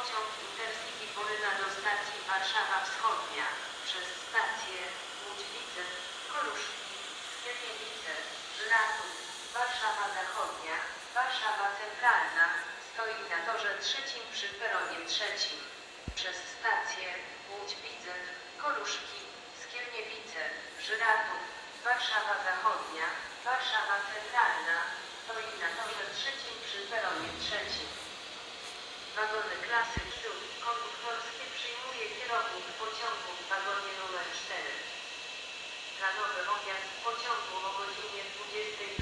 Pociąg Intercity Boryna do stacji Warszawa Wschodnia przez stację Łódź-Widzew, Koruszki, Skierniewice, Żratów, Warszawa Zachodnia, Warszawa Centralna stoi na torze trzecim przy peronie trzecim. Przez stację Łódź-Widzew, Koruszki, Skierniewice, Żratów, Warszawa Zachodnia, Warszawa Centralna stoi na torze trzecim przy peronie trzecim. Klasy przód konduktorskie przyjmuje kierownik pociągu w wagonie numer 4. Planowy odjazd pociągu o godzinie 22.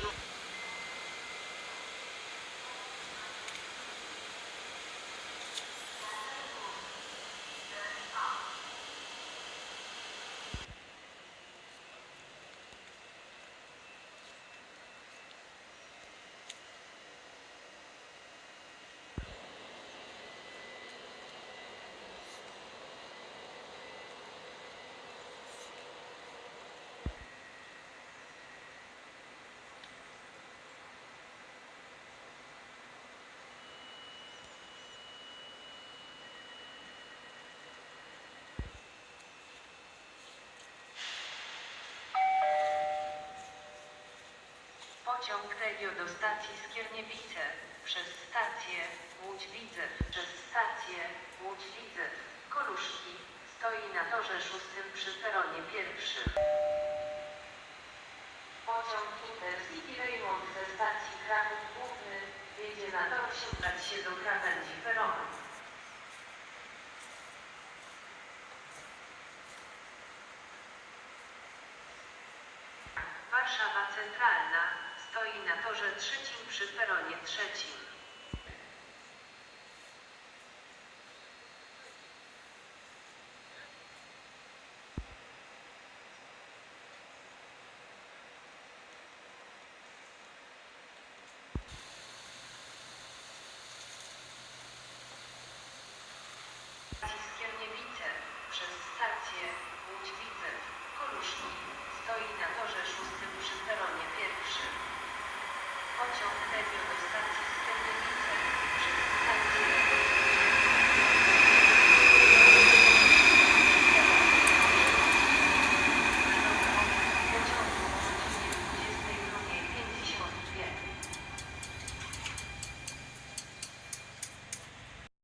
Pociąg Regio do stacji Skierniewice, przez stację Łódź-Widzew, przez stację Łódź-Widzew, Koluszki, stoi na torze szóstym przy peronie pierwszym. Pociąg Intercity Raymond ze stacji Kraków Główny jedzie na tor sięgać się do krawędzi peronu. Warszawa Centralna stoi na torze trzecim przy peronie trzecim.